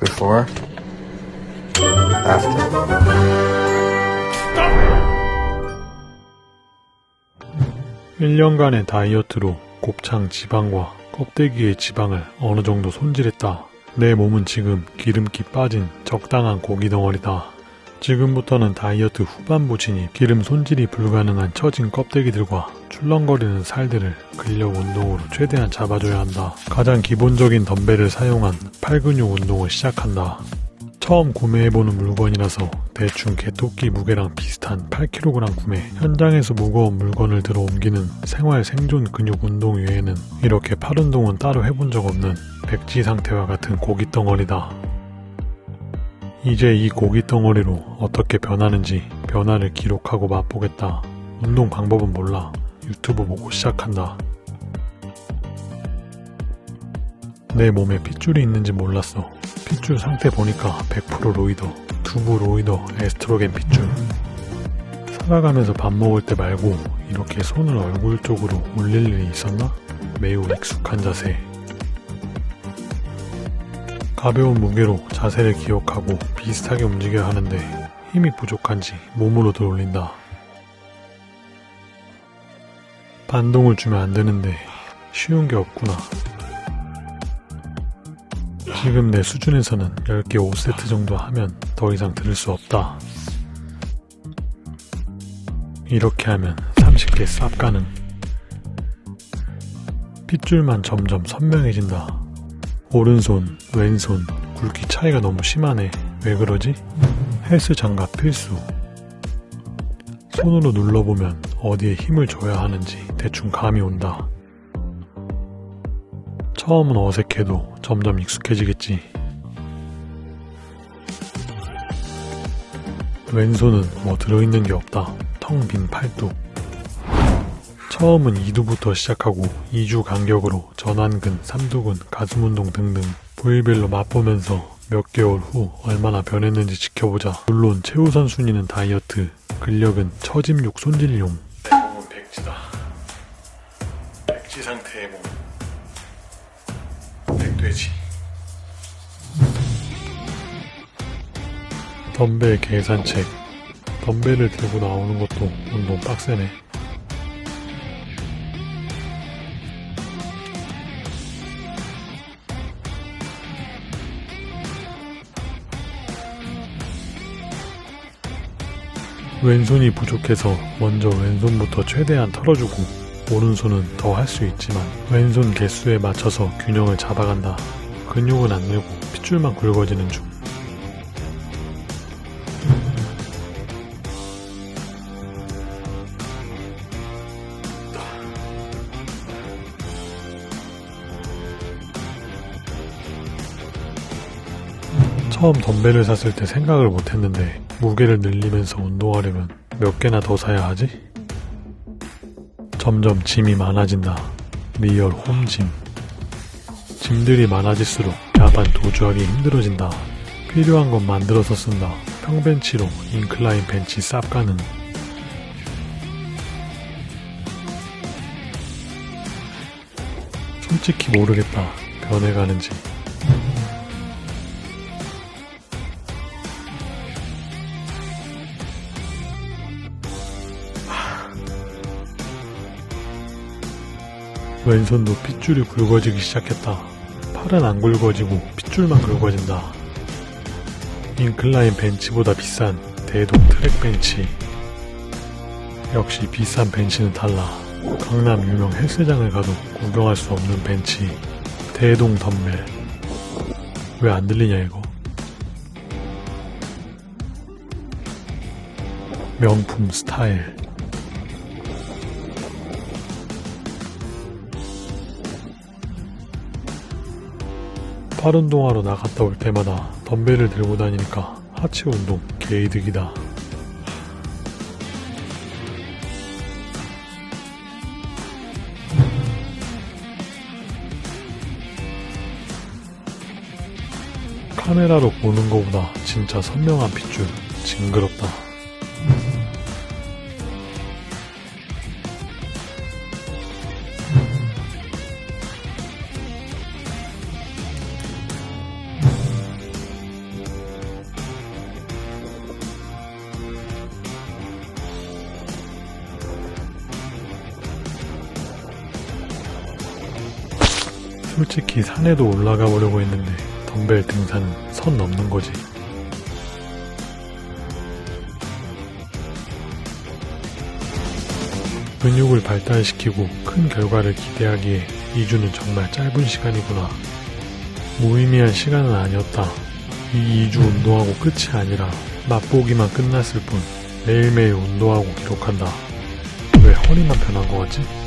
Before. After. 1년간의 다이어트로 곱창 지방과 껍데기의 지방을 어느 정도 손질했다. 내 몸은 지금 기름기 빠진 적당한 고기 덩어리다. 지금부터는 다이어트 후반부지니 기름 손질이 불가능한 처진 껍데기들과 출렁거리는 살들을 근력 운동으로 최대한 잡아줘야 한다. 가장 기본적인 덤벨을 사용한 팔근육 운동을 시작한다. 처음 구매해보는 물건이라서 대충 개토끼 무게랑 비슷한 8kg 구매 현장에서 무거운 물건을 들어 옮기는 생활 생존 근육 운동 외에는 이렇게 팔 운동은 따로 해본 적 없는 백지 상태와 같은 고기 덩어리다 이제 이 고기 덩어리로 어떻게 변하는지 변화를 기록하고 맛보겠다 운동 방법은 몰라 유튜브 보고 시작한다 내 몸에 핏줄이 있는지 몰랐어 핏줄 상태 보니까 100% 로이더, 두부 로이더, 에스트로겐 핏줄. 살아가면서 밥 먹을 때 말고 이렇게 손을 얼굴 쪽으로 올릴 일이 있었나? 매우 익숙한 자세. 가벼운 무게로 자세를 기억하고 비슷하게 움직여야 하는데 힘이 부족한지 몸으로 들어올린다. 반동을 주면 안 되는데 쉬운 게 없구나. 지금 내 수준에서는 10개 5세트 정도 하면 더 이상 들을 수 없다. 이렇게 하면 30개 쌉 가능. 핏줄만 점점 선명해진다. 오른손, 왼손, 굵기 차이가 너무 심하네. 왜 그러지? 헬스 장갑 필수. 손으로 눌러보면 어디에 힘을 줘야 하는지 대충 감이 온다. 처음은 어색해도 점점 익숙해지겠지. 왼손은 뭐 들어있는 게 없다. 텅 빈 팔뚝. 처음은 2두부터 시작하고 2주 간격으로 전완근, 삼두근, 가슴 운동 등등 부위별로 맛보면서 몇 개월 후 얼마나 변했는지 지켜보자. 물론 최우선 순위는 다이어트, 근력은 처짐육 손질용. 백돼지. 덤벨 계산책. 덤벨을 들고 나오는 것도 운동 빡세네. 왼손이 부족해서 먼저 왼손부터 최대한 털어주고 오른손은 더 할 수 있지만 왼손 개수에 맞춰서 균형을 잡아간다. 근육은 안 늘고 핏줄만 굵어지는 중. 처음 덤벨을 샀을 때 생각을 못했는데 무게를 늘리면서 운동하려면 몇 개나 더 사야 하지? 점점 짐이 많아진다. real home gym. 짐들이 많아질수록 야반 도주하기 힘들어진다. 필요한 건 만들어서 쓴다. 평벤치로 incline 벤치 쌉가능. 솔직히 모르겠다. 변해가는지. 왼손도 핏줄이 굵어지기 시작했다. 팔은 안 굵어지고 핏줄만 굵어진다. 인클라인 벤치보다 비싼 대동 트랙 벤치. 역시 비싼 벤치는 달라. 강남 유명 헬스장을 가도 구경할 수 없는 벤치. 대동 덤벨. 왜 안 들리냐 이거. 명품 스타일. 팔 운동하러 나갔다 올 때마다 덤벨을 들고 다니니까 하체 운동 개이득이다. 카메라로 보는 것보다 진짜 선명한 핏줄 징그럽다. 솔직히 산에도 올라가 보려고 했는데 덤벨 등산은 선 넘는 거지. 근육을 발달시키고 큰 결과를 기대하기에 2주는 정말 짧은 시간이구나. 무의미한 시간은 아니었다. 이 2주 운동하고 끝이 아니라 맛보기만 끝났을 뿐 매일매일 운동하고 기록한다. 왜 허리만 변한 것 같지?